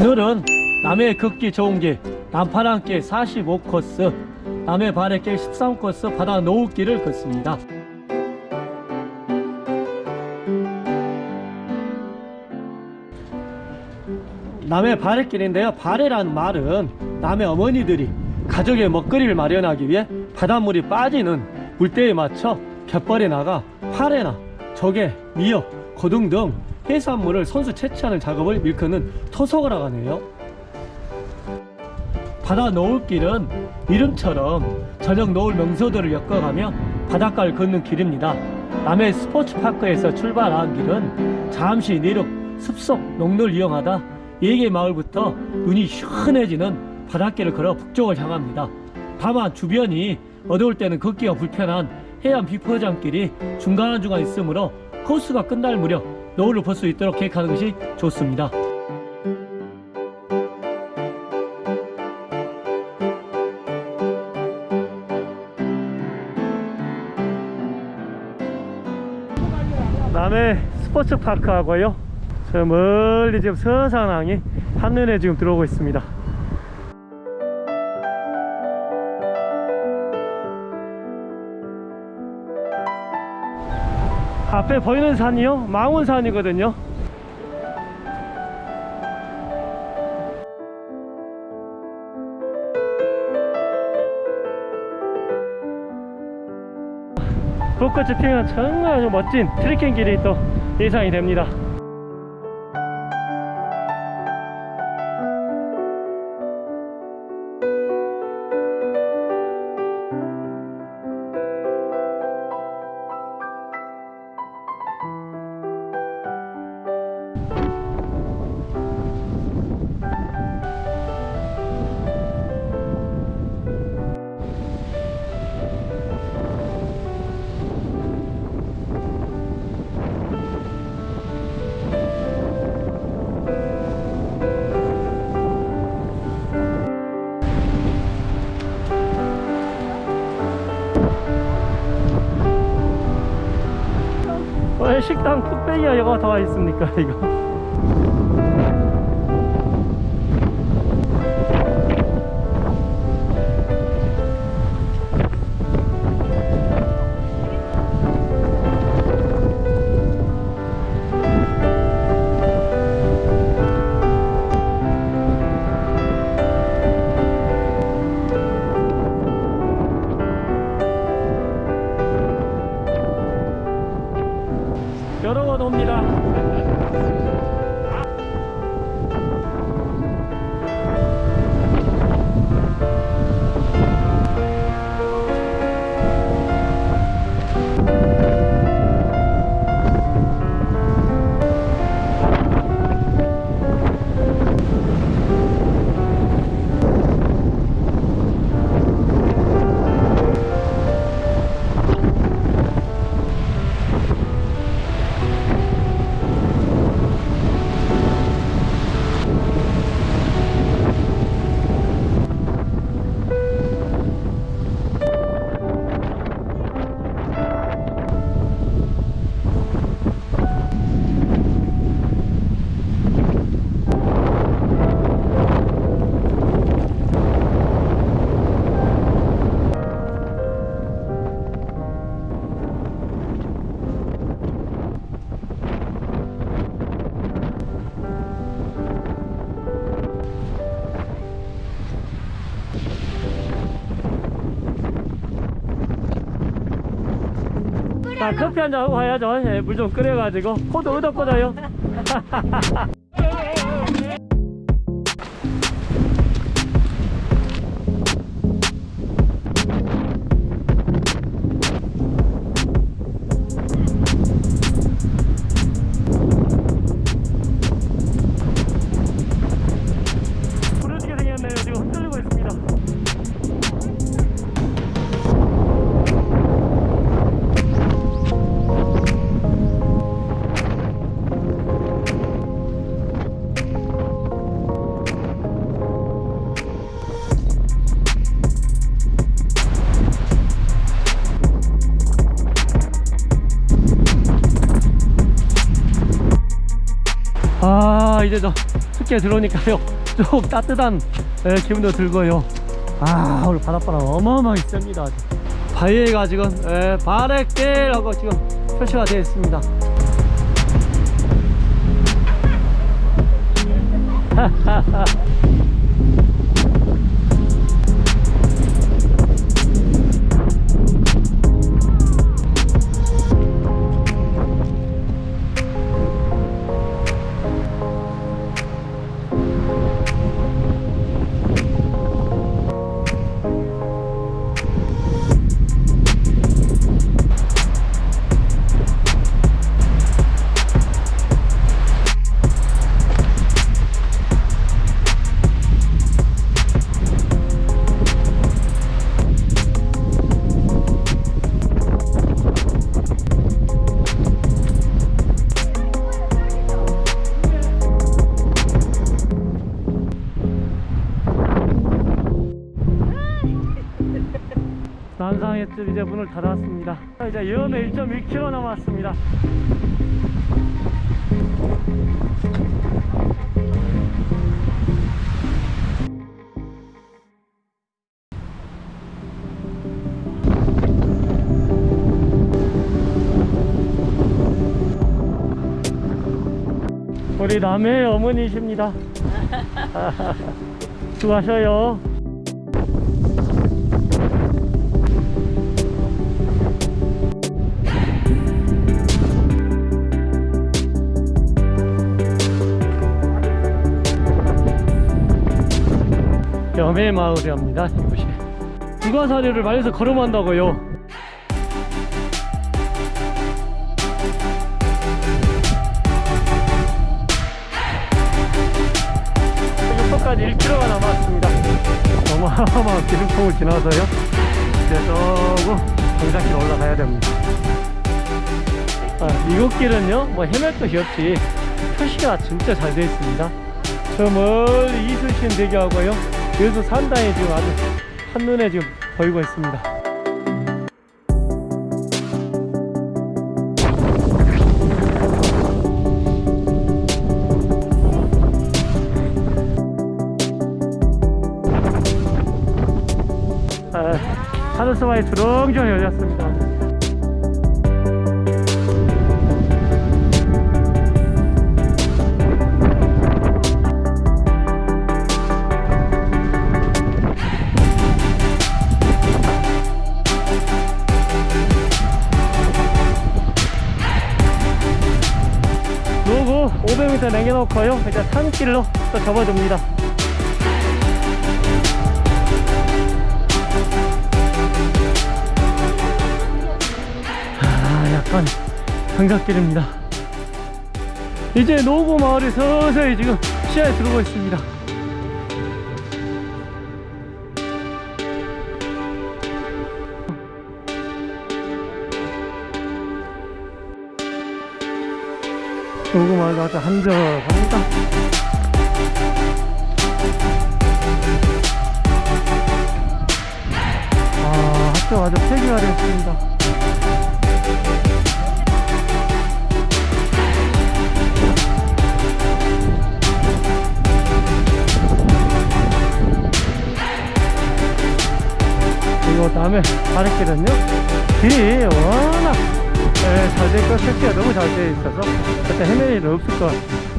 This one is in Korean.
오늘은 남해 걷기 좋은 길 남파랑길 45코스 남해 바래길 13코스 바다 노을길을 걷습니다. 남해 바래길인데요. 바래라는 말은 남해 어머니들이 가족의 먹거리를 마련하기 위해 바닷물이 빠지는 물때에 맞춰 갯벌에 나가 파래나 조개, 미역, 고등 등 해산물을 선수 채취하는 작업을 일컫는 토속어라고 하네요. 바다 노을 길은 이름처럼 저녁 노을 명소들을 엮어가며 바닷가를 걷는 길입니다. 남해 스포츠파크에서 출발한 길은 잠시 내륙 숲속 농로를 이용하다 예계 마을부터 눈이 시원해지는 바닷길을 걸어 북쪽을 향합니다. 다만 주변이 어두울 때는 걷기가 불편한 해안 비포장길이 중간중간 있으므로 코스가 끝날 무렵 노을을 볼수 있도록 계획하는 것이 좋습니다. 남해 스포츠파크하고요. 저 멀리 지금 서산항이 한눈에 지금 들어오고 있습니다 앞에 보이는 산이요? 망원산이거든요. 불꽃이 피면 정말 멋진 트레킹 길이 또 예상이 됩니다 왜 식당 뚝배기가 여가 다 있습니까 이거 자 커피 한잔 하고 가야죠. 예, 물 좀 끓여가지고. 코도 얻었거든요 아 이제 저 늦게 들어오니까요. 좀 따뜻한 예, 기분도 들고요. 아 오늘 바닷바람 어마어마하게 셉니다. 바위가 지금 예, 바래길하고 지금 표시가 되어 있습니다. 난상의 뜰 이제 문을 닫았습니다. 이제 염에 1.1km 남았습니다. 우리 남의 어머니십니다. 수고하셔요 염의 마을이랍니다 이곳이. 부가사리를 말려서 걸음한다고요. 육포까지 1km가 남았습니다. 어마어마한 기름통을 지나서요. 이제 조금 정상길 올라가야 됩니다. 아, 이곳 길은요 뭐 헤맬 것이 없이 표시가 진짜 잘 되어 있습니다. 저 멀리 이순신 대교하고요 여수 산당이 지금 아주 한눈에 지금 보이고 있습니다. 아, 하늘서마에 주렁주렁 열렸습니다 500m 남겨놓고요. 이제 산길로 또 접어듭니다. 아 약간 경작길입니다. 이제 노구 마을이 서서히 지금 시야에 들어오고 있습니다 마을도 아주 한적합니다. 아 학교 아주 폐기가 됐습니다. 그리고 다음에 가르길은요? 길이 워낙 예, 잘돼 있고 설치가 너무 잘 되어 있어서 그때 헤매일 없을 것